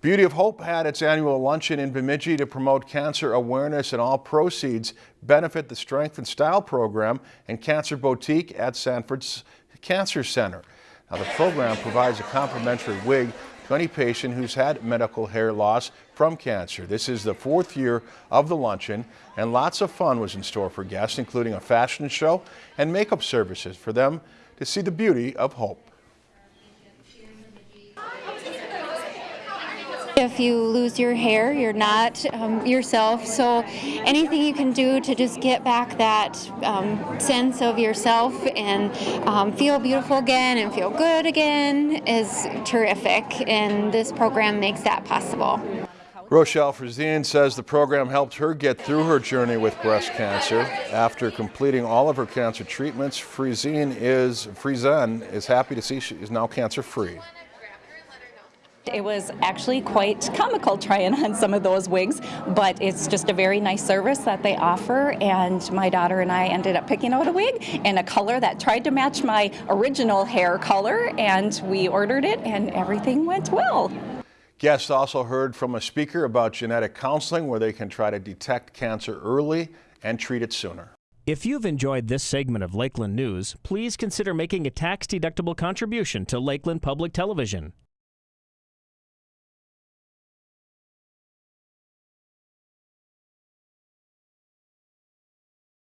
Beauty of Hope had its annual luncheon in Bemidji to promote cancer awareness and all proceeds benefit the Strength and Style program and Cancer Boutique at Sanford's Cancer Center. Now the program provides a complimentary wig to any patient who's had medical hair loss from cancer. This is the fourth year of the luncheon and lots of fun was in store for guests including a fashion show and makeup services for them to see the beauty of hope. If you lose your hair, you're not um, yourself. So anything you can do to just get back that um, sense of yourself and um, feel beautiful again and feel good again is terrific. And this program makes that possible. Rochelle Frizine says the program helped her get through her journey with breast cancer. After completing all of her cancer treatments, Frizine is, is happy to see she is now cancer free. It was actually quite comical trying on some of those wigs, but it's just a very nice service that they offer. And my daughter and I ended up picking out a wig in a color that tried to match my original hair color, and we ordered it, and everything went well. Guests also heard from a speaker about genetic counseling where they can try to detect cancer early and treat it sooner. If you've enjoyed this segment of Lakeland News, please consider making a tax-deductible contribution to Lakeland Public Television.